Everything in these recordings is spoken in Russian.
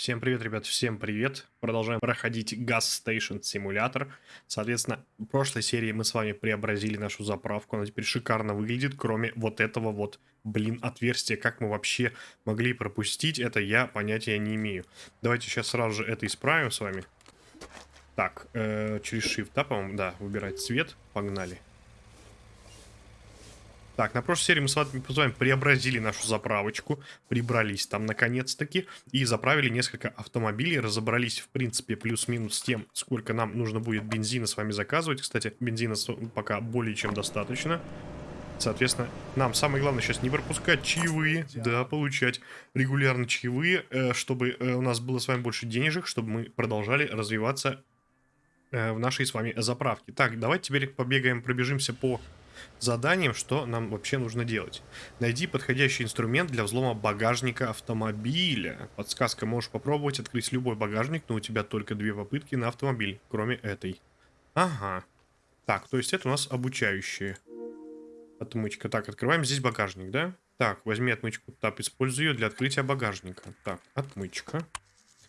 Всем привет, ребят, всем привет. Продолжаем проходить Gas Station симулятор. Соответственно, в прошлой серии мы с вами преобразили нашу заправку. Она теперь шикарно выглядит, кроме вот этого вот, блин, отверстия. Как мы вообще могли пропустить это, я понятия не имею. Давайте сейчас сразу же это исправим с вами. Так, э, через Shift, да, по-моему? Да, выбирать цвет. Погнали. Так, на прошлой серии мы с вами преобразили нашу заправочку, прибрались там наконец-таки и заправили несколько автомобилей, разобрались в принципе плюс-минус с тем, сколько нам нужно будет бензина с вами заказывать. Кстати, бензина пока более чем достаточно. Соответственно, нам самое главное сейчас не пропускать чаевые, да, получать регулярно чаевые, э, чтобы э, у нас было с вами больше денежек, чтобы мы продолжали развиваться э, в нашей с вами заправке. Так, давайте теперь побегаем, пробежимся по заданием, что нам вообще нужно делать. Найди подходящий инструмент для взлома багажника автомобиля. Подсказка, можешь попробовать открыть любой багажник, но у тебя только две попытки на автомобиль, кроме этой. Ага. Так, то есть это у нас обучающие. Отмычка. Так, открываем здесь багажник, да? Так, возьми отмычку тап, используй ее для открытия багажника. Так, отмычка.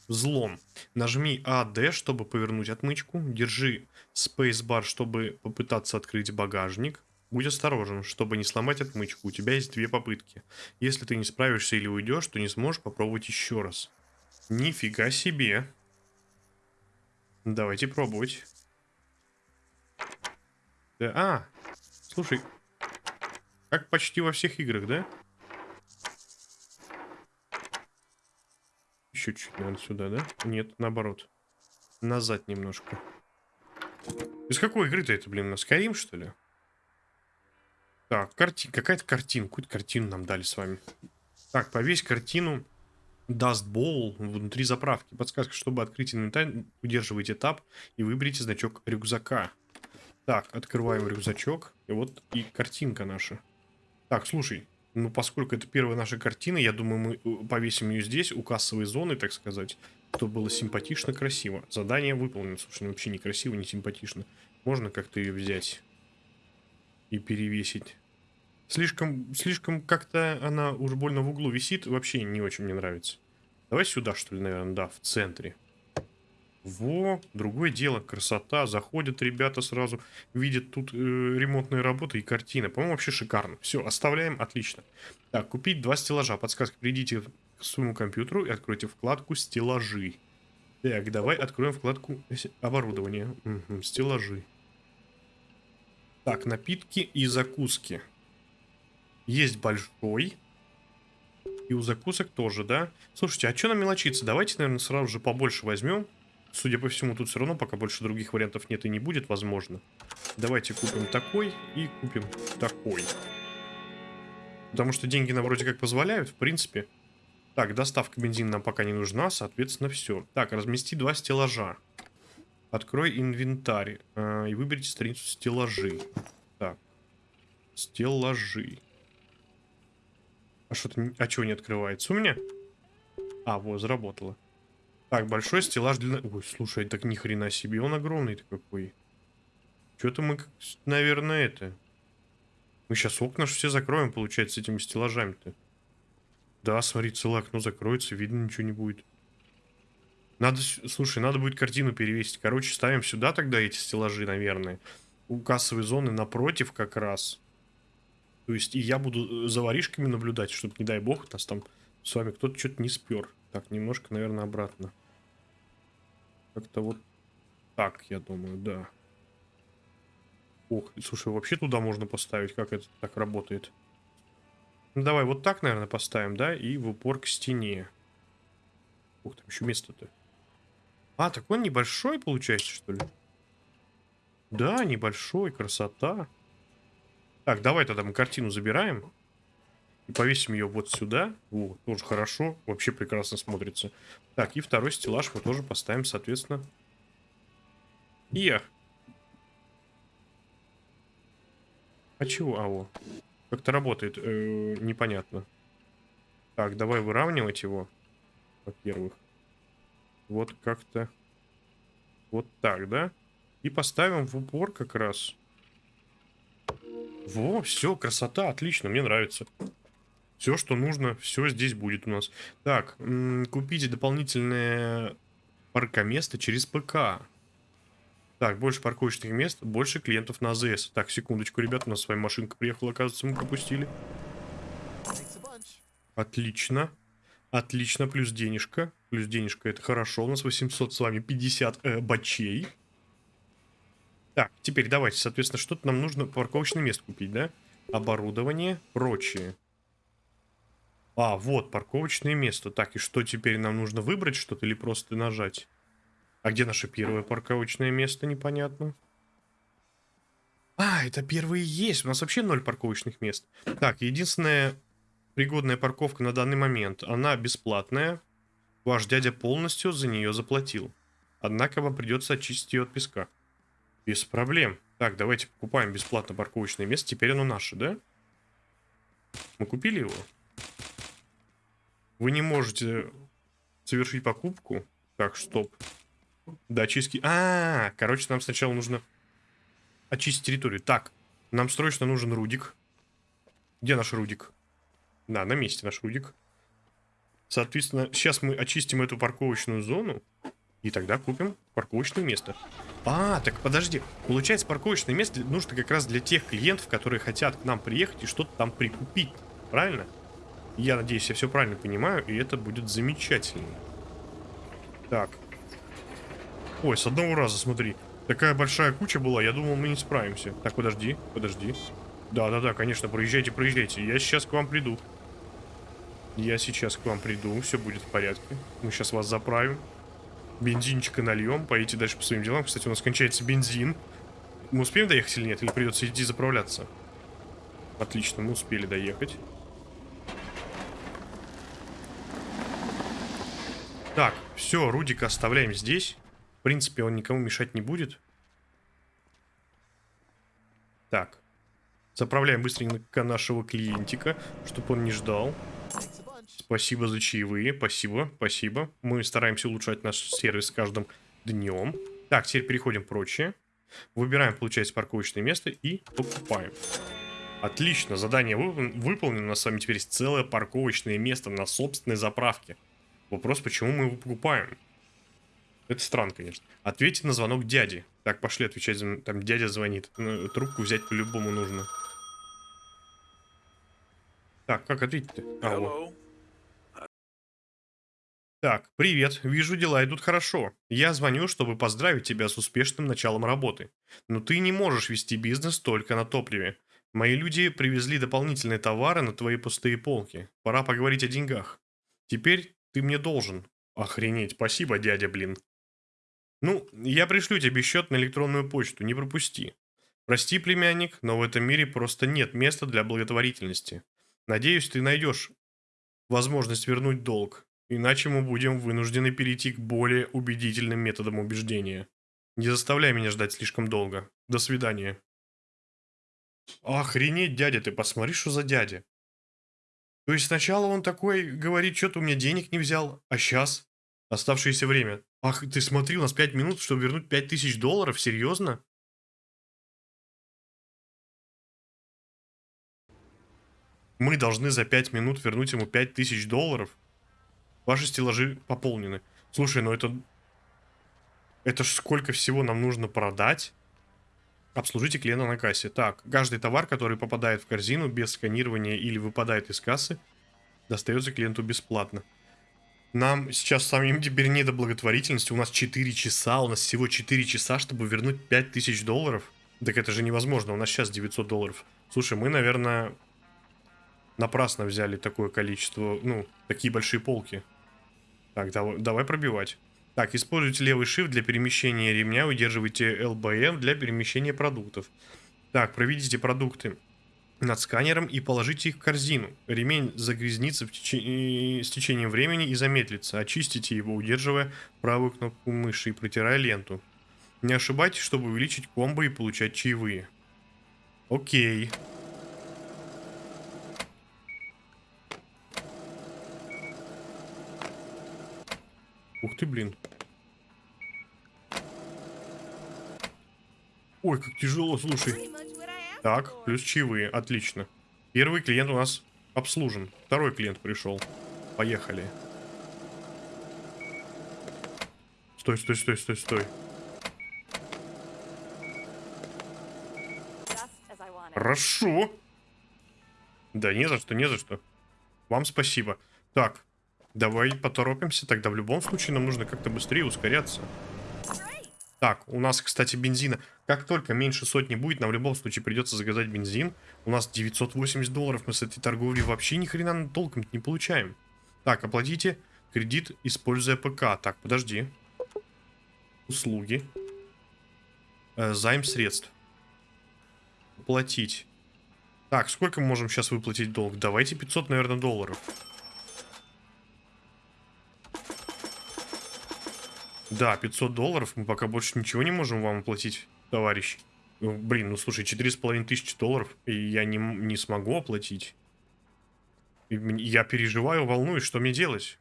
Взлом. Нажми AD, чтобы повернуть отмычку. Держи Spacebar, чтобы попытаться открыть багажник. Будь осторожен, чтобы не сломать отмычку. У тебя есть две попытки. Если ты не справишься или уйдешь, то не сможешь попробовать еще раз. Нифига себе. Давайте пробовать. Да, а, слушай, как почти во всех играх, да? Еще чуть, наверное, сюда, да? Нет, наоборот. Назад немножко. Из какой игры-то это, блин, на Skyrim, что ли? Так, карти... какая-то картина. Какую-то картину нам дали с вами. Так, повесь картину Dust Bowl внутри заправки. Подсказка, чтобы открыть инвентарь, удерживайте тап и выберите значок рюкзака. Так, открываем рюкзачок. И вот и картинка наша. Так, слушай, ну поскольку это первая наша картина, я думаю, мы э, повесим ее здесь, у кассовой зоны, так сказать. Чтобы было симпатично, красиво. Задание выполнено. Слушай, ну вообще не красиво, не симпатично. Можно как-то ее взять и перевесить. Слишком, слишком как-то она уж больно в углу висит. Вообще не очень мне нравится. Давай сюда, что ли, наверное, да, в центре. Во, другое дело, красота. Заходят ребята сразу, видят тут э, ремонтные работы и картина. По-моему, вообще шикарно. Все, оставляем, отлично. Так, купить два стеллажа. Подсказка, придите к своему компьютеру и откройте вкладку «Стеллажи». Так, давай откроем вкладку «Оборудование». Угу, стеллажи. Так, напитки и закуски. Есть большой. И у закусок тоже, да? Слушайте, а что нам мелочиться? Давайте, наверное, сразу же побольше возьмем. Судя по всему, тут все равно пока больше других вариантов нет и не будет, возможно. Давайте купим такой и купим такой. Потому что деньги нам вроде как позволяют, в принципе. Так, доставка бензина нам пока не нужна, соответственно, все. Так, размести два стеллажа. Открой инвентарь э, и выберите страницу стеллажи. Так, стеллажи. А что-то... А чего не открывается у меня? А, вот, заработало. Так, большой стеллаж для... Ой, слушай, так ни хрена себе, он огромный-то какой. Что-то мы, наверное, это... Мы сейчас окна все закроем, получается, с этими стеллажами-то. Да, смотри, целое окно закроется, видно ничего не будет. Надо, слушай, надо будет картину перевесить. Короче, ставим сюда тогда эти стеллажи, наверное. У кассовой зоны напротив как раз. То есть и я буду э, за воришками наблюдать, чтобы, не дай бог, нас там с вами кто-то что-то не спер. Так, немножко, наверное, обратно. Как-то вот так, я думаю, да. Ох, слушай, вообще туда можно поставить, как это так работает. Ну, давай вот так, наверное, поставим, да, и в упор к стене. Ух, там еще место-то. А, так он небольшой, получается, что ли? Да, небольшой, красота. Так, давай тогда мы картину забираем. И повесим ее вот сюда. О, тоже хорошо. Вообще прекрасно смотрится. Так, и второй стеллаж мы тоже поставим, соответственно. Ия. А чего? А, о. Как-то работает. Э -э, непонятно. Так, давай выравнивать его. Во-первых. Вот как-то. Вот так, да? И поставим в упор как раз. Во, все, красота, отлично, мне нравится. Все, что нужно, все здесь будет у нас. Так, купите дополнительное паркоместо через ПК. Так, больше парковочных мест, больше клиентов на АЗС. Так, секундочку, ребят, у нас с вами машинка приехала, оказывается, мы пропустили. Отлично. Отлично, плюс денежка. Плюс денежка, это хорошо. У нас 800 с вами 50 э, бачей. Так, теперь давайте, соответственно, что-то нам нужно парковочное место купить, да? Оборудование, прочее. А, вот, парковочное место. Так, и что теперь нам нужно выбрать что-то или просто нажать? А где наше первое парковочное место, непонятно. А, это первые есть. У нас вообще ноль парковочных мест. Так, единственная пригодная парковка на данный момент. Она бесплатная. Ваш дядя полностью за нее заплатил. Однако вам придется очистить ее от песка. Без проблем. Так, давайте покупаем бесплатно парковочное место. Теперь оно наше, да? Мы купили его? Вы не можете совершить покупку. Так, стоп. Да, очистки. А, -а, а, короче, нам сначала нужно очистить территорию. Так, нам срочно нужен Рудик. Где наш Рудик? Да, на месте наш Рудик. Соответственно, сейчас мы очистим эту парковочную зону. И тогда купим парковочное место. А, так подожди. Получается, парковочное место нужно как раз для тех клиентов, которые хотят к нам приехать и что-то там прикупить. Правильно? Я надеюсь, я все правильно понимаю, и это будет замечательно. Так, Ой, с одного раза, смотри. Такая большая куча была, я думал, мы не справимся. Так, подожди, подожди. Да-да-да, конечно, проезжайте, проезжайте. Я сейчас к вам приду. Я сейчас к вам приду, все будет в порядке. Мы сейчас вас заправим. Бензинчика нальем, поедете дальше по своим делам. Кстати, у нас кончается бензин. Мы успеем доехать или нет? Или придется идти заправляться? Отлично, мы успели доехать. Так, все, Рудика оставляем здесь. В принципе, он никому мешать не будет. Так. Заправляем быстренько нашего клиентика, чтобы он не ждал. Спасибо за чаевые, спасибо, спасибо. Мы стараемся улучшать наш сервис с каждым днем. Так, теперь переходим прочее. Выбираем, получается, парковочное место и покупаем. Отлично, задание выполнено. У нас с вами теперь есть целое парковочное место на собственной заправке. Вопрос, почему мы его покупаем? Это странно, конечно. Ответьте на звонок дяди. Так, пошли отвечать. Там дядя звонит. Ну, трубку взять по-любому нужно. Так, как ответить-то? А, вот. Так, привет. Вижу, дела идут хорошо. Я звоню, чтобы поздравить тебя с успешным началом работы. Но ты не можешь вести бизнес только на топливе. Мои люди привезли дополнительные товары на твои пустые полки. Пора поговорить о деньгах. Теперь ты мне должен. Охренеть, спасибо, дядя, блин. Ну, я пришлю тебе счет на электронную почту, не пропусти. Прости, племянник, но в этом мире просто нет места для благотворительности. Надеюсь, ты найдешь возможность вернуть долг, иначе мы будем вынуждены перейти к более убедительным методам убеждения. Не заставляй меня ждать слишком долго. До свидания. Охренеть, дядя, ты посмотри, что за дядя. То есть сначала он такой говорит, что-то у меня денег не взял, а сейчас оставшееся время. Ах, ты смотри, у нас 5 минут, чтобы вернуть 5000 долларов? Серьезно? Мы должны за 5 минут вернуть ему 5000 долларов? Ваши стеллажи пополнены. Слушай, ну это... Это ж сколько всего нам нужно продать? Обслужите клиента на кассе. Так, каждый товар, который попадает в корзину без сканирования или выпадает из кассы, достается клиенту бесплатно. Нам сейчас самим теперь не до благотворительности. У нас 4 часа, у нас всего 4 часа, чтобы вернуть 5000 долларов. Так это же невозможно, у нас сейчас 900 долларов. Слушай, мы, наверное, напрасно взяли такое количество, ну, такие большие полки. Так, давай, давай пробивать. Так, используйте левый shift для перемещения ремня, удерживайте LBM для перемещения продуктов. Так, проведите продукты над сканером и положите их в корзину. Ремень загрязнится в теч... с течением времени и замедлится. Очистите его, удерживая правую кнопку мыши и протирая ленту. Не ошибайтесь, чтобы увеличить комбо и получать чаевые. Окей. Ух ты, блин. Ой, как тяжело, слушай. Так, плюс чаевые, отлично. Первый клиент у нас Обслужен. Второй клиент пришел. Поехали. Стой, стой, стой, стой, стой. Хорошо. Да не за что, не за что. Вам спасибо. Так, давай поторопимся. Тогда в любом случае нам нужно как-то быстрее ускоряться. Так, у нас, кстати, бензина. Как только меньше сотни будет, нам в любом случае придется заказать бензин. У нас 980 долларов. Мы с этой торговли вообще ни хрена толком не получаем. Так, оплатите кредит, используя ПК. Так, подожди. Услуги. Э, займ средств. Платить. Так, сколько мы можем сейчас выплатить долг? Давайте 500, наверное, долларов. Да, 500 долларов. Мы пока больше ничего не можем вам оплатить, товарищ. Ну, блин, ну слушай, 4,5 тысячи долларов, и я не, не смогу оплатить. Я переживаю, волнуюсь, что мне делать?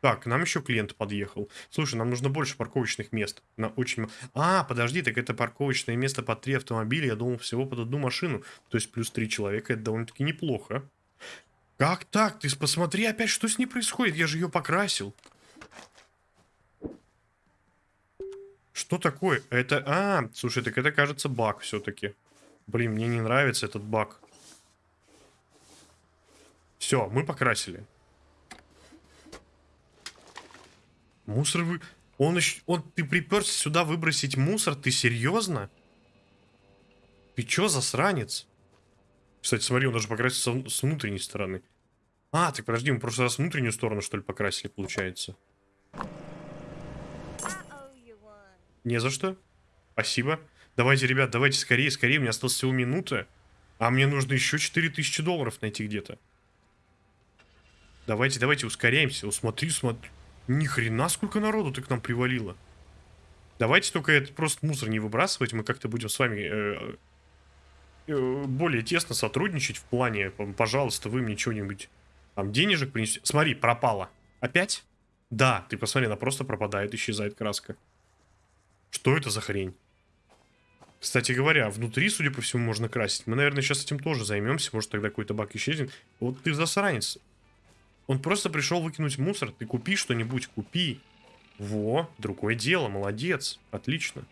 Так, нам еще клиент подъехал. Слушай, нам нужно больше парковочных мест. На очень... А, подожди, так это парковочное место под три автомобиля. Я думал, всего под одну машину. То есть плюс три человека, это довольно-таки неплохо. Как так? Ты посмотри опять, что с ней происходит. Я же ее покрасил. Что такое? Это... А, слушай, так это, кажется, баг все-таки. Блин, мне не нравится этот баг. Все, мы покрасили. Мусор вы... Он еще... Он... Ты приперся сюда выбросить мусор? Ты серьезно? Ты чё, засранец? Кстати, смотри, он даже покрасился с внутренней стороны. А, так подожди, мы в прошлый раз внутреннюю сторону, что ли, покрасили, получается. Не за что. Спасибо. Давайте, ребят, давайте скорее, скорее. У меня осталось всего минута. А мне нужно еще 4000 долларов найти где-то. Давайте, давайте, ускоряемся. О, смотри, смотри. Ни хрена сколько народу ты к нам привалило. Давайте только это просто мусор не выбрасывать. Мы как-то будем с вами э, э, более тесно сотрудничать в плане, пожалуйста, вы мне что-нибудь там денежек принесете. Смотри, пропала. Опять? Да, ты посмотри, она просто пропадает, исчезает краска. Что это за хрень? Кстати говоря, внутри, судя по всему, можно красить. Мы, наверное, сейчас этим тоже займемся. Может, тогда какой-то бак исчезнет. Вот ты засранец. Он просто пришел выкинуть мусор. Ты купи что-нибудь, купи. Во, другое дело, молодец. Отлично.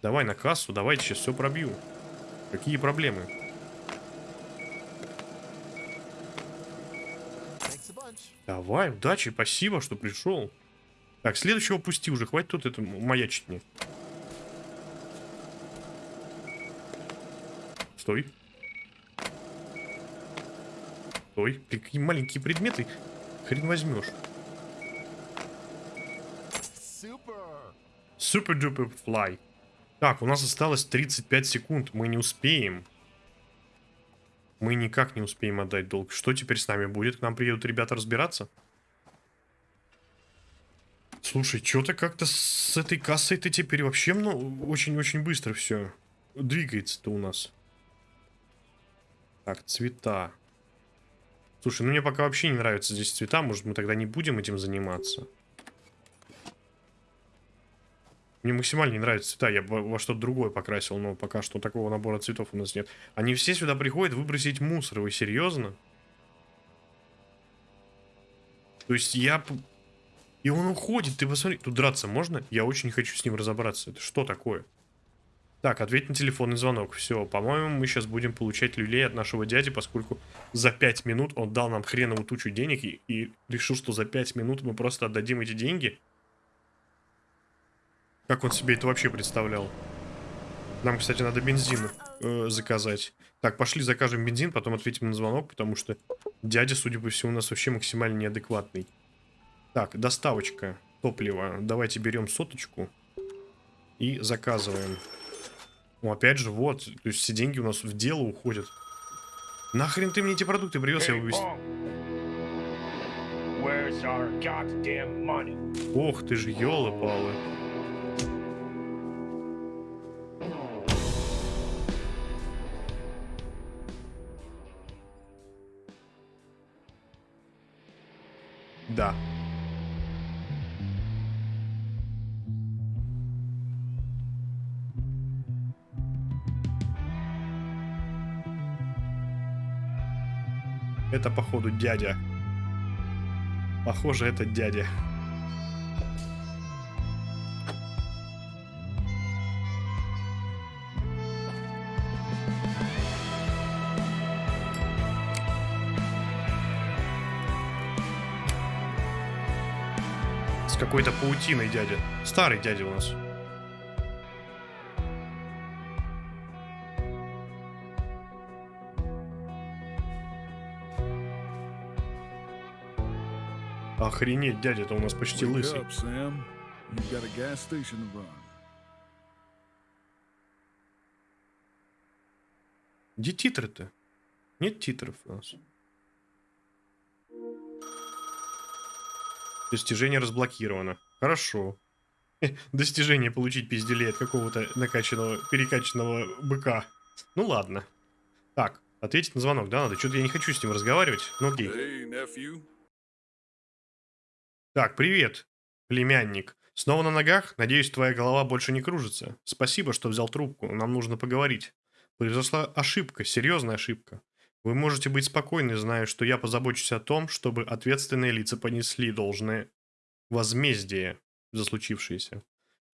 Давай на кассу, давайте сейчас все пробью. Какие проблемы? Давай, удачи, спасибо, что пришел. Так, следующего пусти уже, хватит тут это маячить мне. Стой. Стой. Какие маленькие предметы. Хрен возьмешь. Супер дупер флай. Так, у нас осталось 35 секунд. Мы не успеем. Мы никак не успеем отдать долг. Что теперь с нами будет? К нам приедут ребята разбираться? Слушай, что-то как-то с этой кассой-то теперь вообще ну, очень-очень быстро все двигается-то у нас. Так, цвета. Слушай, ну мне пока вообще не нравятся здесь цвета. Может, мы тогда не будем этим заниматься? Мне максимально не нравятся цвета. Я во, во что-то другое покрасил, но пока что такого набора цветов у нас нет. Они все сюда приходят выбросить мусор. Вы серьезно? То есть я... И он уходит. Ты посмотри. Тут драться можно? Я очень хочу с ним разобраться. Это что такое? Так, ответь на телефонный звонок. Все, по-моему, мы сейчас будем получать люлей от нашего дяди, поскольку за 5 минут он дал нам хреновую тучу денег и, и решил, что за 5 минут мы просто отдадим эти деньги. Как он себе это вообще представлял? Нам, кстати, надо бензин э, заказать. Так, пошли закажем бензин, потом ответим на звонок, потому что дядя, судя по всему, у нас вообще максимально неадекватный. Так, доставочка топлива. Давайте берем соточку и заказываем. Ну, опять же, вот. То есть все деньги у нас в дело уходят. Нахрен ты мне эти продукты привез, я вывез. Ох ты ж, елы-палы. Да. Это, походу, дядя. Похоже, это дядя. С какой-то паутиной дядя. Старый дядя у нас. Охренеть, дядя-то у нас почти лысый. Где титры-то? Нет титров у нас. Достижение разблокировано. Хорошо. Достижение получить пизделей от какого-то накачанного, перекачанного быка. Ну ладно. Так, ответить на звонок, да, надо? Что-то я не хочу с ним разговаривать. Ну окей. Hey, nephew. Так, привет, племянник. Снова на ногах? Надеюсь, твоя голова больше не кружится. Спасибо, что взял трубку. Нам нужно поговорить. Произошла ошибка, серьезная ошибка. Вы можете быть спокойны, зная, что я позабочусь о том, чтобы ответственные лица понесли должное возмездие за случившееся.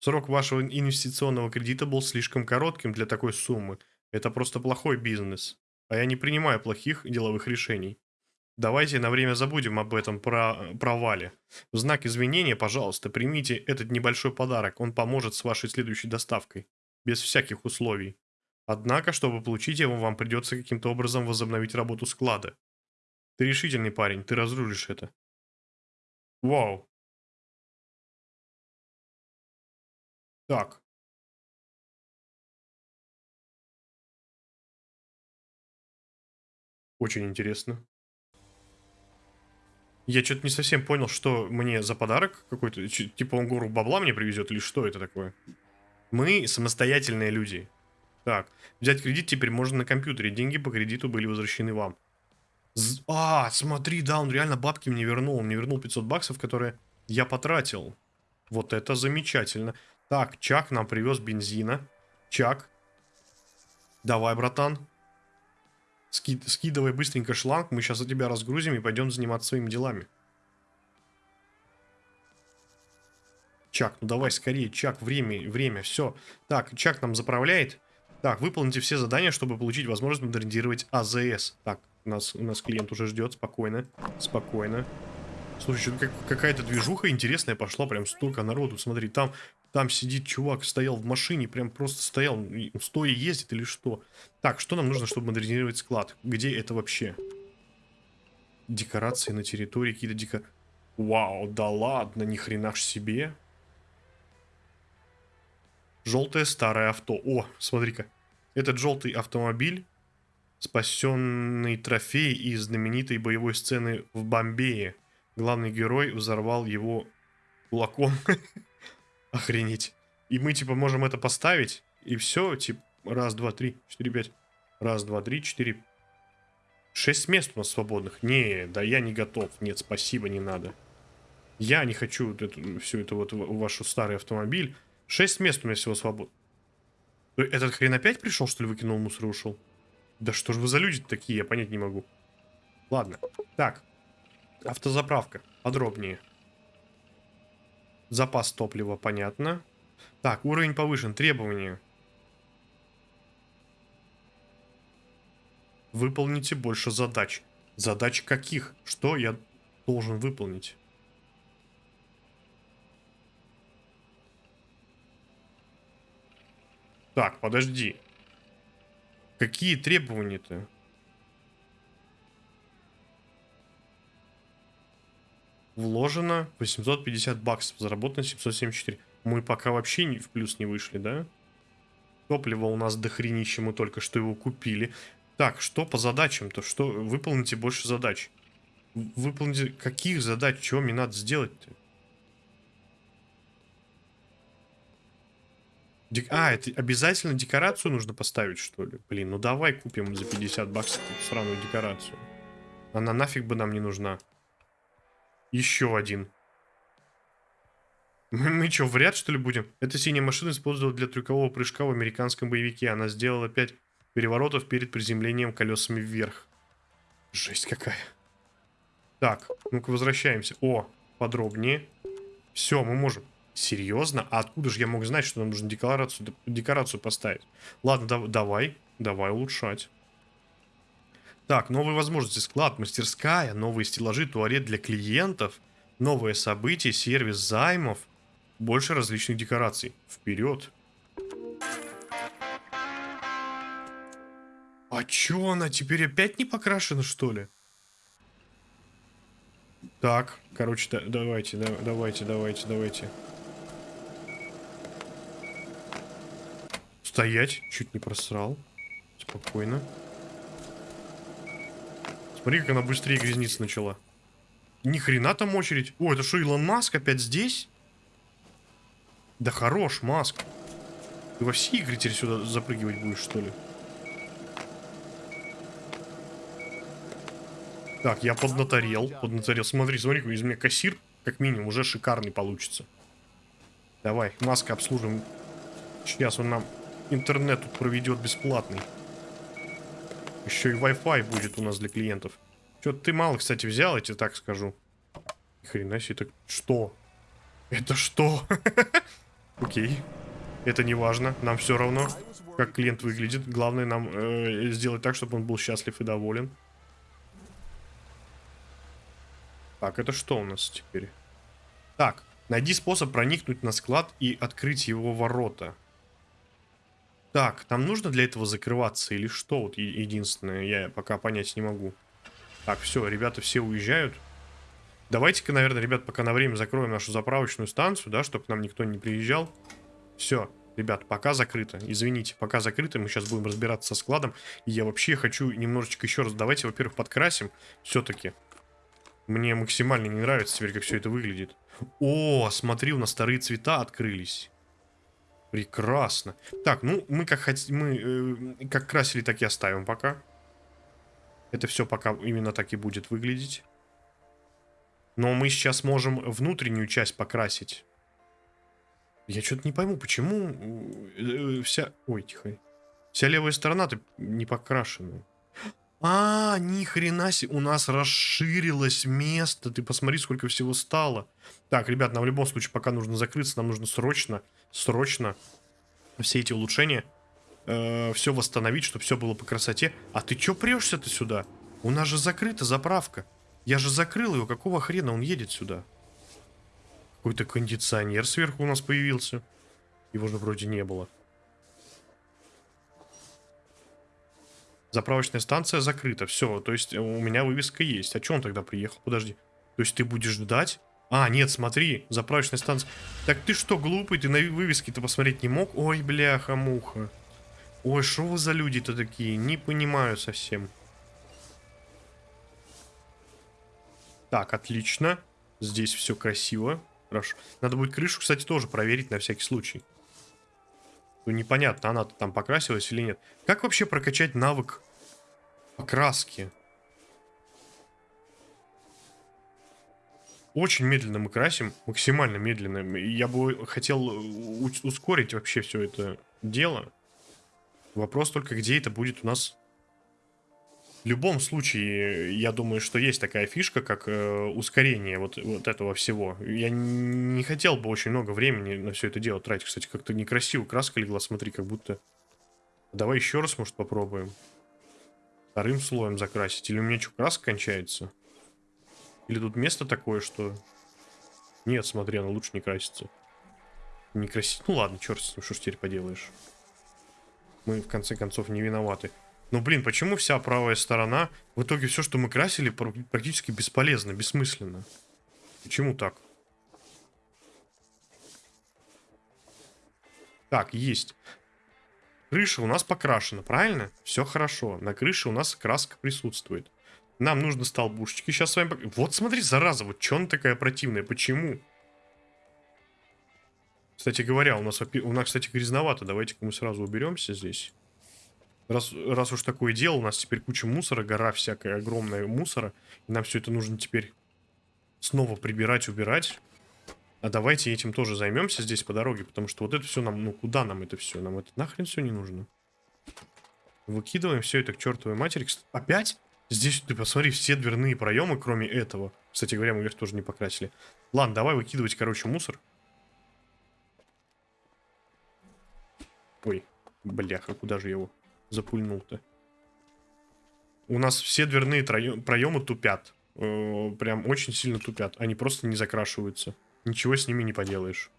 Срок вашего инвестиционного кредита был слишком коротким для такой суммы. Это просто плохой бизнес. А я не принимаю плохих деловых решений. Давайте на время забудем об этом про провале. В знак извинения, пожалуйста, примите этот небольшой подарок. Он поможет с вашей следующей доставкой. Без всяких условий. Однако, чтобы получить его, вам придется каким-то образом возобновить работу склада. Ты решительный парень, ты разрулишь это. Вау. Так. Очень интересно. Я что-то не совсем понял, что мне за подарок какой-то. Типа он гору бабла мне привезет или что это такое? Мы самостоятельные люди. Так, взять кредит теперь можно на компьютере. Деньги по кредиту были возвращены вам. З- А, смотри, да, он реально бабки мне вернул. Он мне вернул 500 баксов, которые я потратил. Вот это замечательно. Так, Чак нам привез бензина. Чак. Давай, братан. Ски- скидывай быстренько шланг. Мы сейчас за тебя разгрузим и пойдем заниматься своими делами. Чак, ну давай скорее, Чак, время, время, все. Так, Чак нам заправляет. Так, выполните все задания, чтобы получить возможность модернизировать АЗС. Так, у нас, у нас клиент уже ждет, спокойно, спокойно. Слушай, что-то как, какая-то движуха интересная пошла, прям столько народу, смотри, там, там сидит чувак, стоял в машине, прям просто стоял, стоя ездит или что. Так, что нам нужно, чтобы модернизировать склад? Где это вообще? Декорации на территории, какие-то декорации. Вау, да ладно, ни хрена ж себе. Желтое старое авто. О, смотри-ка. Этот желтый автомобиль, спасенный трофей из знаменитой боевой сцены в Бомбее. Главный герой взорвал его кулаком. Охренеть. И мы, типа, можем это поставить, и все, типа, раз, два, три, четыре, пять. Раз, два, три, четыре. Шесть мест у нас свободных. Не, да я не готов. Нет, спасибо, не надо. Я не хочу вот эту, всю эту вот вашу старый автомобиль. Шесть мест у меня всего свободно. Э, Этот хрен опять пришел, что ли, выкинул мусор и ушел? Да что же вы за люди такие, я понять не могу. Ладно. Так. Автозаправка. Подробнее. Запас топлива, понятно. Так, уровень повышен. Требования. Выполните больше задач. Задач каких? Что я должен выполнить? Так, подожди. Какие требования-то? Вложено 850 баксов, заработано 774. Мы пока вообще не, в плюс не вышли, да? Топливо у нас дохренище, мы только что его купили. Так, что по задачам-то? Что? Выполните больше задач. Выполните... Каких задач? Чего мне надо сделать-то? Дек- А, это обязательно декорацию нужно поставить, что ли? Блин, ну давай купим за 50 баксов эту сраную декорацию. Она нафиг бы нам не нужна. Еще один. Мы, мы что, в ряд, что ли, будем? Эта синяя машина использовала для трюкового прыжка в американском боевике. Она сделала 5 переворотов перед приземлением колесами вверх. Жесть какая. Так, ну-ка возвращаемся. О, подробнее. Все, мы можем. Серьезно? А откуда же я мог знать, что нам нужно декорацию, декорацию поставить? Ладно, да, давай, давай улучшать. Так, новые возможности. Склад, мастерская, новые стеллажи, туалет для клиентов, новые события, сервис займов, больше различных декораций. Вперед. А чё она теперь опять не покрашена, что ли? Так, короче, да, давайте, да, давайте, давайте, давайте. Стоять, чуть не просрал. Спокойно. Смотри, как она быстрее грязниться начала. Ни хрена там очередь. О, это что, Илон Маск опять здесь? Да хорош, Маск. Ты во все игры теперь сюда запрыгивать будешь, что ли? Так, я поднаторел, поднаторел. Смотри, смотри, из меня кассир, как минимум, уже шикарный получится. Давай, маска обслужим. Сейчас он нам интернет тут проведет бесплатный. Еще и Wi-Fi будет у нас для клиентов. Что-то ты мало, кстати, взял, я тебе так скажу. Ни хрена себе, так что? Это что? Окей. Это не важно, нам все равно, как клиент выглядит. Главное нам э, сделать так, чтобы он был счастлив и доволен. Так, это что у нас теперь? Так, найди способ проникнуть на склад и открыть его ворота. Так, нам нужно для этого закрываться или что? Вот единственное, я пока понять не могу. Так, все, ребята все уезжают. Давайте-ка, наверное, ребят, пока на время закроем нашу заправочную станцию, да, чтобы к нам никто не приезжал. Все, ребят, пока закрыто. Извините, пока закрыто. Мы сейчас будем разбираться со складом. И я вообще хочу немножечко еще раз... Давайте, во-первых, подкрасим все-таки. Мне максимально не нравится теперь, как все это выглядит. О, смотри, у нас старые цвета открылись. Прекрасно. Так, ну, мы как хотим, мы э, как красили, так и оставим пока. Это все пока именно так и будет выглядеть. Но мы сейчас можем внутреннюю часть покрасить. Я что-то не пойму, почему э, э, вся... Ой, тихо. Вся левая сторона-то не покрашена. А, ни хрена себе, у нас расширилось место. Ты посмотри, сколько всего стало. Так, ребят, нам в любом случае пока нужно закрыться. Нам нужно срочно, срочно все эти улучшения э, все восстановить, чтобы все было по красоте. А ты чё прешься-то сюда? У нас же закрыта заправка. Я же закрыл его. Какого хрена он едет сюда? Какой-то кондиционер сверху у нас появился. Его же вроде не было. Заправочная станция закрыта. Все, то есть у меня вывеска есть. А че он тогда приехал? Подожди. То есть ты будешь ждать? А, нет, смотри, заправочная станция. Так ты что, глупый? Ты на вывеске-то посмотреть не мог? Ой, бляха-муха. Ой, что вы за люди-то такие? Не понимаю совсем. Так, отлично. Здесь все красиво. Хорошо. Надо будет крышу, кстати, тоже проверить на всякий случай. Ну, непонятно, она-то там покрасилась или нет. Как вообще прокачать навык покраски? Очень медленно мы красим, максимально медленно. Я бы хотел ускорить вообще все это дело. Вопрос только, где это будет у нас в любом случае, я думаю, что есть такая фишка, как э, ускорение вот, вот этого всего. Я не хотел бы очень много времени на все это дело тратить. Кстати, как-то некрасиво краска легла, смотри, как будто... Давай еще раз, может, попробуем. Вторым слоем закрасить. Или у меня что, краска кончается? Или тут место такое, что... Нет, смотри, она лучше не красится. Не красить. Ну ладно, черт с ним, что ж теперь поделаешь. Мы, в конце концов, не виноваты. Ну, блин, почему вся правая сторона... В итоге все, что мы красили, практически бесполезно, бессмысленно. Почему так? Так, есть. Крыша у нас покрашена, правильно? Все хорошо. На крыше у нас краска присутствует. Нам нужно столбушечки сейчас с вами... Вот смотри, зараза, вот что она такая противная? Почему? Кстати говоря, у нас, у нас кстати, грязновато. Давайте-ка мы сразу уберемся здесь. Раз, раз уж такое дело, у нас теперь куча мусора, гора всякая огромная мусора. И нам все это нужно теперь снова прибирать, убирать. А давайте этим тоже займемся здесь по дороге, потому что вот это все нам, ну куда нам это все? Нам это нахрен все не нужно. Выкидываем все это к чертовой матери. Опять? Здесь, ты посмотри, все дверные проемы, кроме этого. Кстати говоря, мы вверх тоже не покрасили. Ладно, давай выкидывать, короче, мусор. Ой, бляха, куда же его запульнул-то? У нас все дверные проемы тупят. Э, прям очень сильно тупят. Они просто не закрашиваются. Ничего с ними не поделаешь.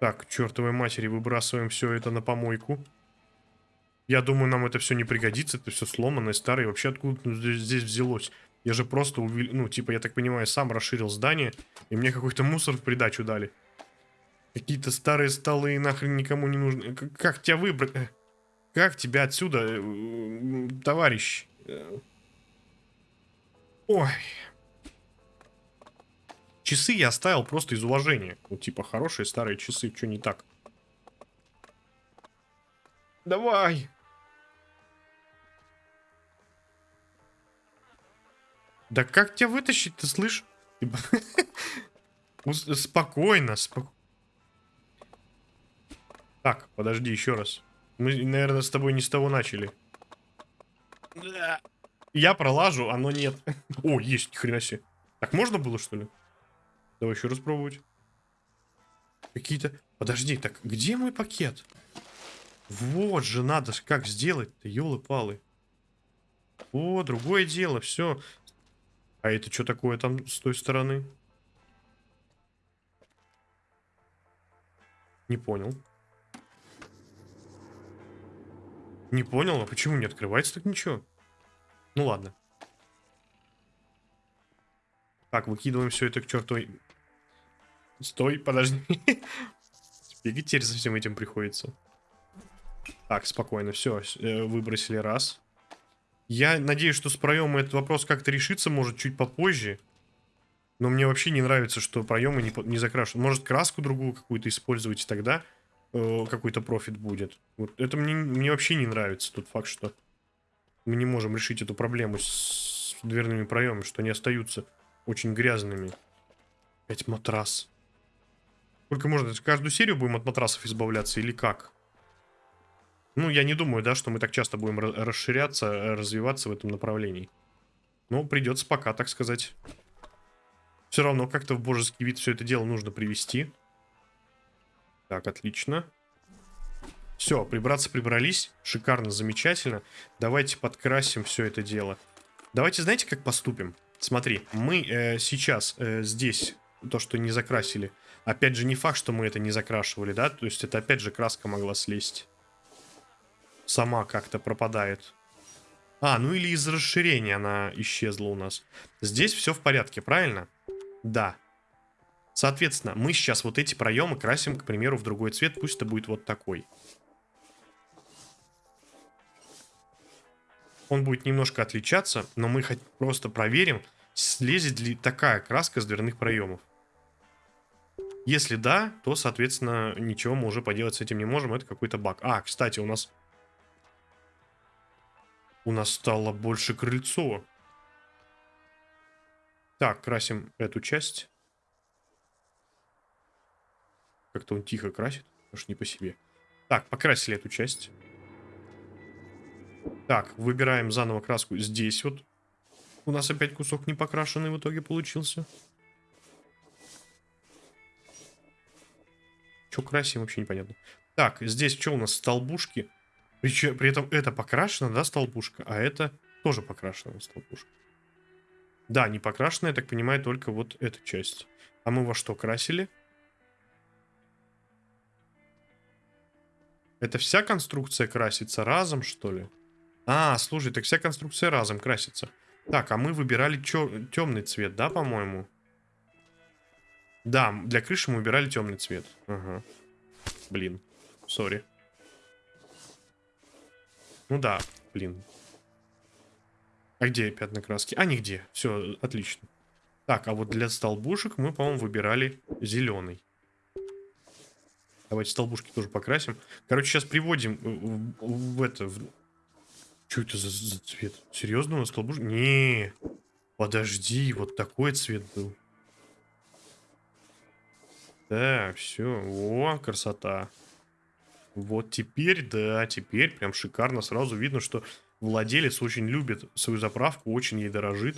Так, чертовой матери, выбрасываем все это на помойку. Я думаю, нам это все не пригодится. Это все сломанное, старое. Вообще откуда здесь взялось? Я же просто, увел... ну, типа, я так понимаю, сам расширил здание, и мне какой-то мусор в придачу дали. Какие-то старые столы нахрен никому не нужны. Как, тебя выбрать? Как тебя отсюда, э, товарищ? Э, ой. Часы я оставил просто из уважения. Ну, типа, хорошие старые часы, что не так? Давай. Да как тебя вытащить, ты слышишь? Типа, спокойно, спокойно. Так, подожди, еще раз. Мы, наверное, с тобой не с того начали. Я пролажу, оно нет. О, есть, ни хрена себе. Так можно было, что ли? Давай еще раз пробовать. Какие-то... Подожди, так где мой пакет? Вот же надо как сделать-то, елы-палы. О, другое дело, все. А это что такое там с той стороны? Не понял. Не понял, а почему не открывается так ничего? Ну ладно. Так, выкидываем все это к чертовой... Стой, подожди. Бегать теперь за всем этим приходится. Так, спокойно, все, э, выбросили раз. Я надеюсь, что с проемом этот вопрос как-то решится, может, чуть попозже. Но мне вообще не нравится, что проемы не, не закрашены. Может, краску другую какую-то использовать, и тогда э, какой-то профит будет. Вот это мне, мне вообще не нравится, тот факт, что мы не можем решить эту проблему с дверными проемами, что они остаются очень грязными. Опять матрас. Сколько можно? Каждую серию будем от матрасов избавляться или как? Ну, я не думаю, да, что мы так часто будем расширяться, развиваться в этом направлении. Но придется пока, так сказать. Все равно как-то в божеский вид все это дело нужно привести. Так, отлично. Все, прибраться прибрались. Шикарно, замечательно. Давайте подкрасим все это дело. Давайте, знаете, как поступим? Смотри, мы э, сейчас э, здесь то, что не закрасили. Опять же, не факт, что мы это не закрашивали, да? То есть это опять же краска могла слезть. Сама как-то пропадает. А, ну или из расширения она исчезла у нас. Здесь все в порядке, правильно? Да. Соответственно, мы сейчас вот эти проемы красим, к примеру, в другой цвет. Пусть это будет вот такой. Он будет немножко отличаться, но мы хоть просто проверим, слезет ли такая краска с дверных проемов. Если да, то, соответственно, ничего мы уже поделать с этим не можем. Это какой-то баг. А, кстати, у нас... У нас стало больше крыльцо. Так, красим эту часть. Как-то он тихо красит, аж не по себе. Так, покрасили эту часть. Так, выбираем заново краску здесь вот. У нас опять кусок не покрашенный в итоге получился. Что красим, вообще непонятно. Так, здесь что у нас? Столбушки. Причем, при этом это покрашено, да, столбушка, а это тоже покрашена столбушка. Да, не покрашена, я так понимаю, только вот эта часть. А мы во что красили? Это вся конструкция красится разом, что ли? А, слушай, так вся конструкция разом красится. Так, а мы выбирали темный цвет, да, по-моему? Да, для крыши мы выбирали темный цвет. Ага. Блин, сори. Ну да, блин. А где пятна краски? А, нигде. Все, отлично. Так, а вот для столбушек мы, по-моему, выбирали зеленый. Давайте столбушки тоже покрасим. Короче, сейчас приводим в, в, в это... В... Что это за, за цвет? Серьезно у нас столбушки? Не, подожди, вот такой цвет был. Так, все. О, красота. Вот теперь, да, теперь прям шикарно. Сразу видно, что владелец очень любит свою заправку, очень ей дорожит.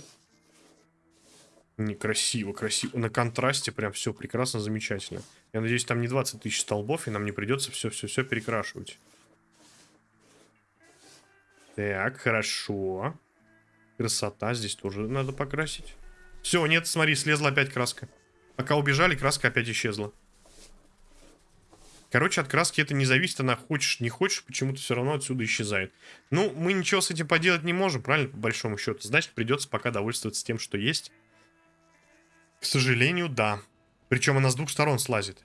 Некрасиво, красиво. На контрасте прям все прекрасно, замечательно. Я надеюсь, там не 20 тысяч столбов, и нам не придется все-все-все перекрашивать. Так, хорошо. Красота. Здесь тоже надо покрасить. Все, нет, смотри, слезла опять краска. Пока убежали, краска опять исчезла. Короче, от краски это не зависит, она хочешь, не хочешь, почему-то все равно отсюда исчезает. Ну, мы ничего с этим поделать не можем, правильно, по большому счету. Значит, придется пока довольствоваться тем, что есть. К сожалению, да. Причем она с двух сторон слазит.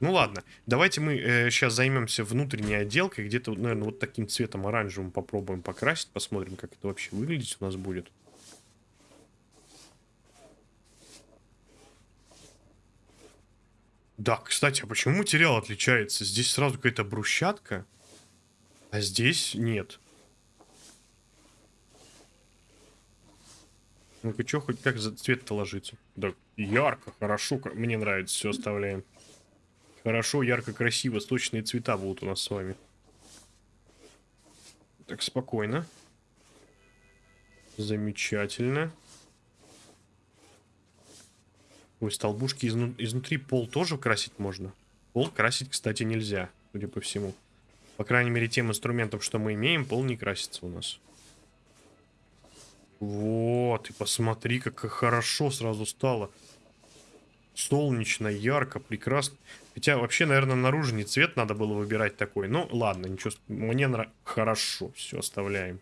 Ну ладно, давайте мы э, сейчас займемся внутренней отделкой. Где-то, наверное, вот таким цветом оранжевым попробуем покрасить. Посмотрим, как это вообще выглядеть у нас будет. Да, кстати, а почему материал отличается? Здесь сразу какая-то брусчатка, а здесь нет. Ну-ка, что хоть как за цвет-то ложится? Да, ярко, хорошо, мне нравится, все оставляем. Хорошо, ярко, красиво, сочные цвета будут у нас с вами. Так, спокойно. Замечательно. Ой, столбушки изну изнутри пол тоже красить можно. Пол красить, кстати, нельзя, судя по всему. По крайней мере, тем инструментом, что мы имеем, пол не красится у нас. Вот, и посмотри, как хорошо сразу стало. Солнечно, ярко, прекрасно. Хотя, вообще, наверное, наружный цвет надо было выбирать такой. Ну, ладно, ничего. Мне нравится. Хорошо, все, оставляем.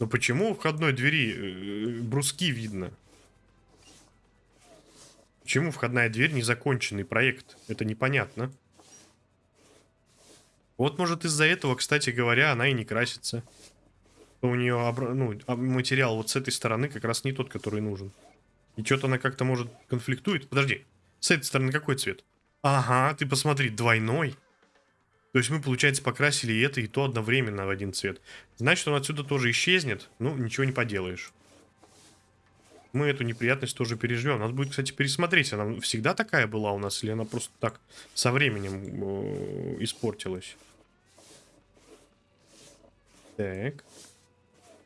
Но почему у входной двери э, бруски видно? Почему входная дверь незаконченный проект? Это непонятно. Вот, может, из-за этого, кстати говоря, она и не красится. У нее ну, а материал вот с этой стороны как раз не тот, который нужен. И что-то она как-то, может, конфликтует. Подожди, с этой стороны какой цвет? Ага, ты посмотри, двойной. То есть мы, получается, покрасили и это, и то одновременно в один цвет. Значит, он отсюда тоже исчезнет. Ну, ничего не поделаешь мы эту неприятность тоже переживем. Надо будет, кстати, пересмотреть, она всегда такая была у нас, или она просто так со временем э, испортилась. Так.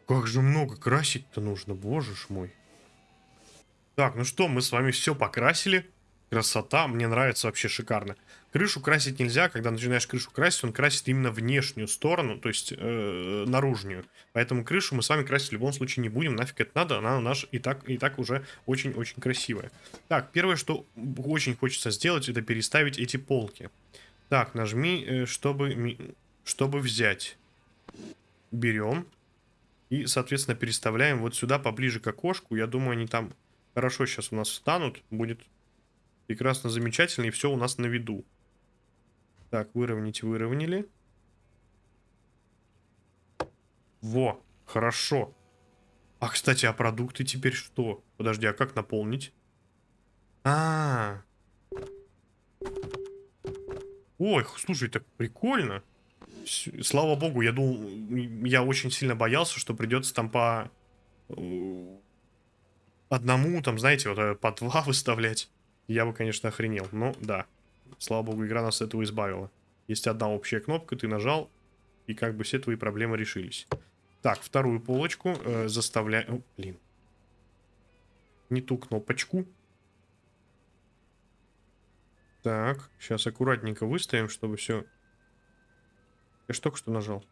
Как же много красить-то нужно, боже ж мой. Так, ну что, мы с вами все покрасили. Красота, мне нравится вообще шикарно. Крышу красить нельзя, когда начинаешь крышу красить, он красит именно внешнюю сторону, то есть э, наружную. Поэтому крышу мы с вами красить в любом случае не будем, нафиг это надо, она у нас и так, и так уже очень-очень красивая. Так, первое, что очень хочется сделать, это переставить эти полки. Так, нажми, э, чтобы, чтобы взять. Берем. И, соответственно, переставляем вот сюда, поближе к окошку. Я думаю, они там хорошо сейчас у нас встанут. Будет Прекрасно, замечательно, и все у нас на виду. Так, выровнять выровняли. Во, хорошо. А, кстати, а продукты теперь что? Подожди, а как наполнить? А, -а, -а. Ой, слушай, так прикольно. Слава богу, я думал, я очень сильно боялся, что придется там по э, одному, там, знаете, вот э, по два выставлять я бы, конечно, охренел. Но да, слава богу, игра нас от этого избавила. Есть одна общая кнопка, ты нажал, и как бы все твои проблемы решились. Так, вторую полочку э, заставляем... блин. Не ту кнопочку. Так, сейчас аккуратненько выставим, чтобы все... Я ж только что нажал.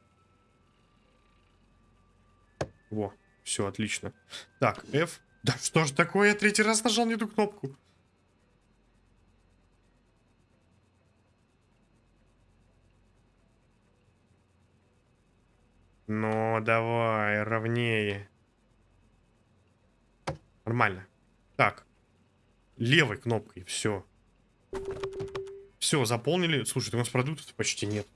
Во, все, отлично. Так, F. Да что ж такое, я третий раз нажал не ту кнопку. Ну, давай, ровнее. Нормально. Так. Левой кнопкой, все. Все, заполнили. Слушай, у нас продуктов почти нет.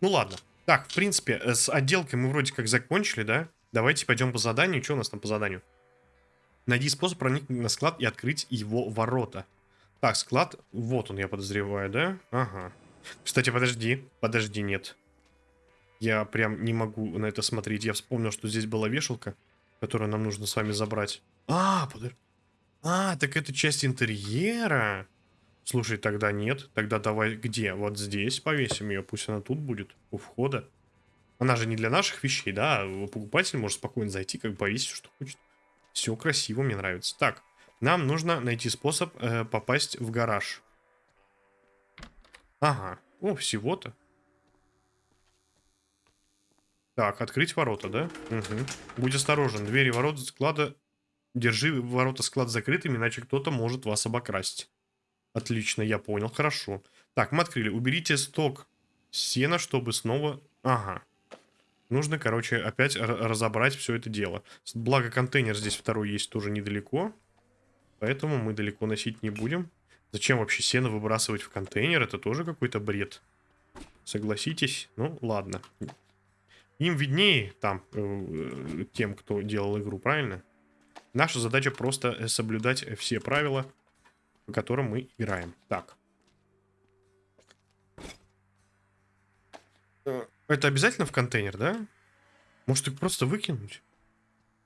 Ну ладно. Так, в принципе, э, с отделкой мы вроде как закончили, да? Давайте пойдем по заданию. Что у нас там по заданию? Найди способ проникнуть на склад и открыть его ворота. Так, склад. Вот он, я подозреваю, да? Ага. Кстати, подожди. Подожди, нет. Я прям не могу на это смотреть. Я вспомнил, что здесь была вешалка, которую нам нужно с вами забрать. А, подожди. А, так это часть интерьера. Слушай, тогда нет. Тогда давай где? Вот здесь повесим ее. Пусть она тут будет, у входа. Она же не для наших вещей, да? Покупатель может спокойно зайти, как повесить, что хочет. Все красиво, мне нравится. Так, нам нужно найти способ э, попасть в гараж. Ага. О, всего-то. Так, открыть ворота, да? Угу. Будь осторожен. Двери ворот склада... Держи ворота склад закрытыми, иначе кто-то может вас обокрасть. Отлично, я понял. Хорошо. Так, мы открыли. Уберите сток сена, чтобы снова... Ага. Нужно, короче, опять разобрать все это дело. Благо, контейнер здесь второй есть тоже недалеко. Поэтому мы далеко носить не будем. Зачем вообще сено выбрасывать в контейнер? Это тоже какой-то бред. Согласитесь? Ну, ладно. Им виднее там, э, тем, кто делал игру, правильно? Наша задача просто э, соблюдать все правила, по которым мы играем. Так. Э, это обязательно в контейнер, да? Может их просто выкинуть?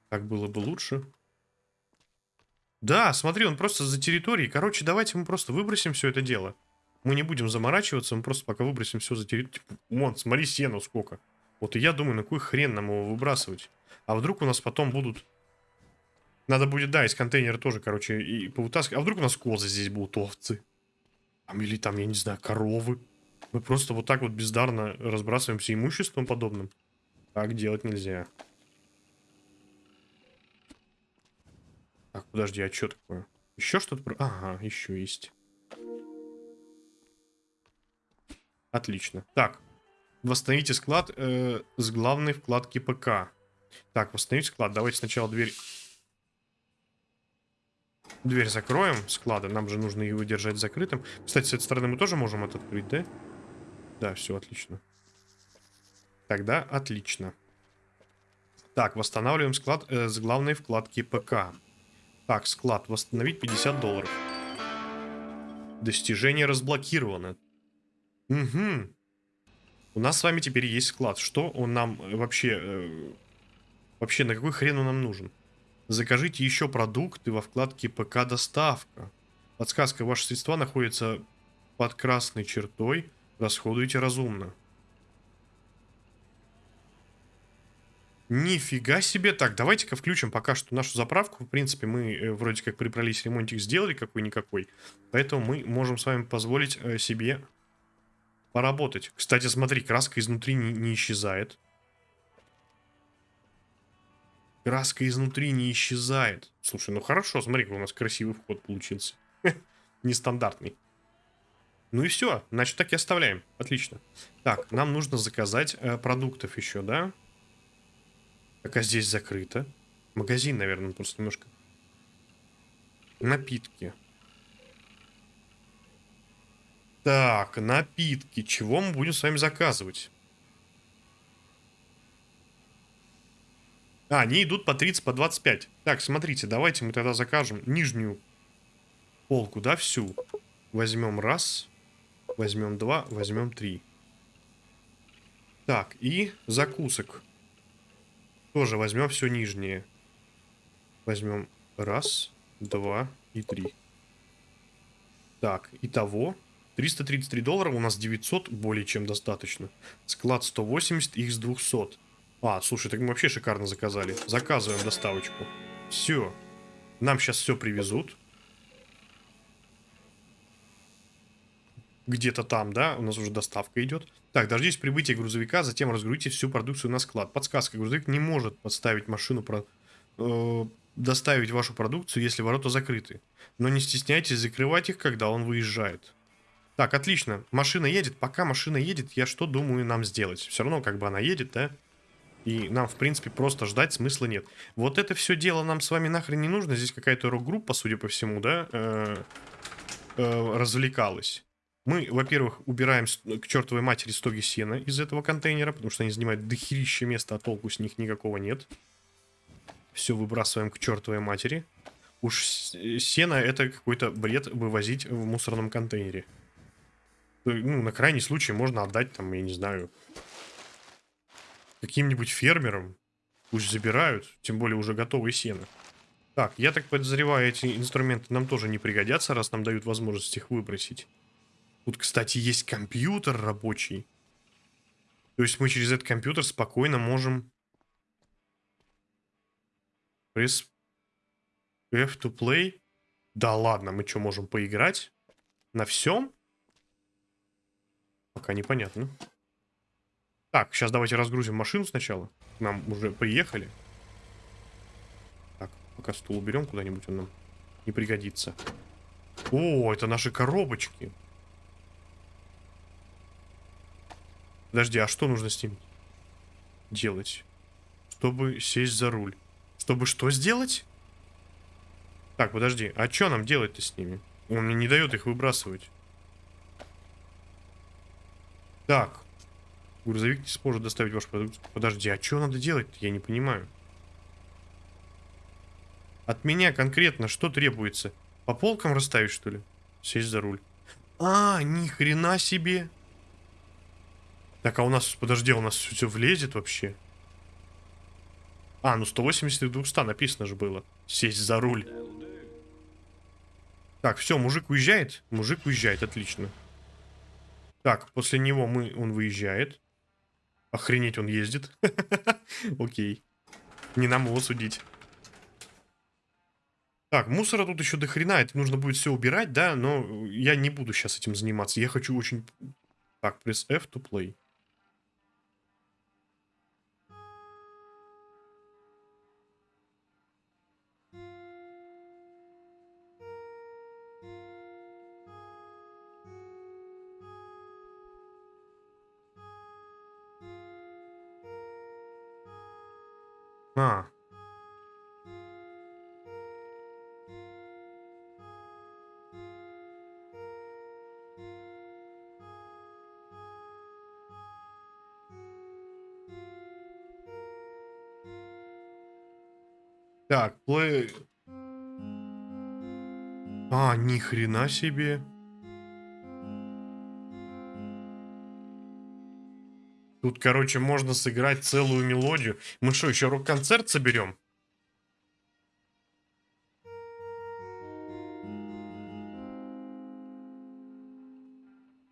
Так было бы лучше. Да, смотри, он просто за территорией. Короче, давайте мы просто выбросим все это дело. Мы не будем заморачиваться, мы просто пока выбросим все за территорию. Типа, вон, смотри, сену сколько. Вот и я думаю, на какой хрен нам его выбрасывать? А вдруг у нас потом будут... Надо будет, да, из контейнера тоже, короче, и повытаскивать. А вдруг у нас козы здесь будут, овцы? Там, или там, я не знаю, коровы. Мы просто вот так вот бездарно разбрасываемся имуществом подобным. Так делать нельзя. Так, подожди, а что такое? Еще что-то? Ага, еще есть. Отлично. Так, восстановите склад э, с главной вкладки ПК. Так, восстановить склад. Давайте сначала дверь... Дверь закроем склада. Нам же нужно его держать закрытым. Кстати, с этой стороны мы тоже можем это открыть, да? Да, все отлично. Тогда отлично. Так, восстанавливаем склад э, с главной вкладки ПК. Так, склад. Восстановить 50 долларов. Достижение разблокировано. Угу. У нас с вами теперь есть склад. Что он нам э, вообще... Э, вообще, на какой хрен он нам нужен? Закажите еще продукты во вкладке ПК доставка. Подсказка. Ваши средства находятся под красной чертой. Расходуйте разумно. Нифига себе. Так, давайте-ка включим пока что нашу заправку. В принципе, мы э, вроде как прибрались, ремонтик сделали какой-никакой. Поэтому мы можем с вами позволить э, себе поработать. Кстати, смотри, краска изнутри не, не исчезает. Краска изнутри не исчезает. Слушай, ну хорошо, смотри, у нас красивый вход получился. Нестандартный. Ну и все, значит так и оставляем. Отлично. Так, нам нужно заказать э, продуктов еще, да? Так, а здесь закрыто. Магазин, наверное, просто немножко. Напитки. Так, напитки. Чего мы будем с вами заказывать? А, они идут по 30, по 25. Так, смотрите, давайте мы тогда закажем нижнюю полку, да, всю. Возьмем раз, возьмем два, возьмем три. Так, и закусок. Тоже возьмем все нижнее. Возьмем раз, два и три. Так, итого 333 доллара, у нас 900, более чем достаточно. Склад 180, их с 200. А, слушай, так мы вообще шикарно заказали. Заказываем доставочку. Все. Нам сейчас все привезут. Где-то там, да, у нас уже доставка идет. Так, дождитесь прибытия грузовика, затем разгрузите всю продукцию на склад. Подсказка, грузовик не может подставить машину, про, э, доставить вашу продукцию, если ворота закрыты. Но не стесняйтесь закрывать их, когда он выезжает. Так, отлично. Машина едет. Пока машина едет, я что думаю нам сделать? Все равно, как бы она едет, да? И нам, в принципе, просто ждать смысла нет. Вот это все дело нам с вами нахрен не нужно. Здесь какая-то рок-группа, судя по всему, да, э, э, развлекалась. Мы, во-первых, убираем к чертовой матери стоги сена из этого контейнера, потому что они занимают дохерища места, а толку с них никакого нет. Все выбрасываем к чертовой матери. Уж сено это какой-то бред вывозить в мусорном контейнере. Ну, на крайний случай можно отдать там, я не знаю, каким-нибудь фермерам. Пусть забирают, тем более уже готовые сено. Так, я так подозреваю, эти инструменты нам тоже не пригодятся, раз нам дают возможность их выбросить. Тут, кстати, есть компьютер рабочий. То есть мы через этот компьютер спокойно можем... Press F to play. Да ладно, мы что, можем поиграть? На всем? Пока непонятно. Так, сейчас давайте разгрузим машину сначала. Нам уже приехали. Так, пока стул уберем куда-нибудь, он нам не пригодится. О, это наши коробочки. Подожди, а что нужно с ним делать? Чтобы сесть за руль. Чтобы что сделать? Так, подожди, а что нам делать-то с ними? Он мне не дает их выбрасывать. Так. Грузовик не сможет доставить ваш продукт. Подожди, а что надо делать Я не понимаю. От меня конкретно что требуется? По полкам расставить, что ли? Сесть за руль. А, ни хрена себе. Так, а у нас, подожди, у нас все влезет вообще? А, ну 180 и 200 написано же было. Сесть за руль. Так, все, мужик уезжает? Мужик уезжает, отлично. Так, после него мы, он выезжает. Охренеть, он ездит. Окей. Не нам его судить. Так, мусора тут еще до хрена. Это нужно будет все убирать, да? Но я не буду сейчас этим заниматься. Я хочу очень... Так, пресс F to play. А. Так, плей... А, ни хрена себе. Тут, короче, можно сыграть целую мелодию. Мы что, еще рок-концерт соберем?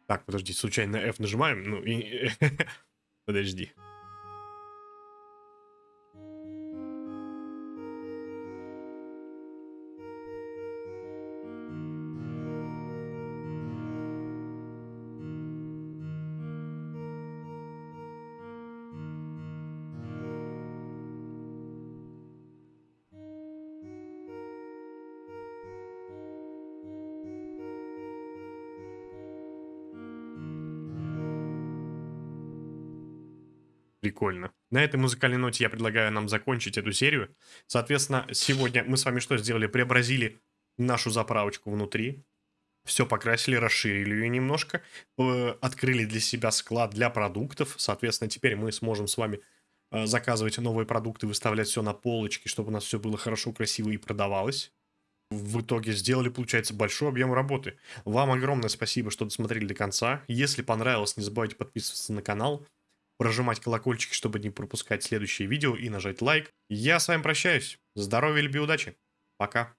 Так, подожди, случайно F нажимаем? Ну и... Подожди. Прикольно. На этой музыкальной ноте я предлагаю нам закончить эту серию. Соответственно, сегодня мы с вами что сделали? Преобразили нашу заправочку внутри. Все покрасили, расширили ее немножко. э, Открыли для себя склад для продуктов. Соответственно, теперь мы сможем с вами э, заказывать новые продукты, выставлять все на полочки, чтобы у нас все было хорошо, красиво и продавалось. В итоге сделали, получается, большой объем работы. Вам огромное спасибо, что досмотрели до конца. Если понравилось, не забывайте подписываться на канал прожимать колокольчик, чтобы не пропускать следующие видео и нажать лайк. Я с вами прощаюсь. Здоровья, любви, удачи. Пока.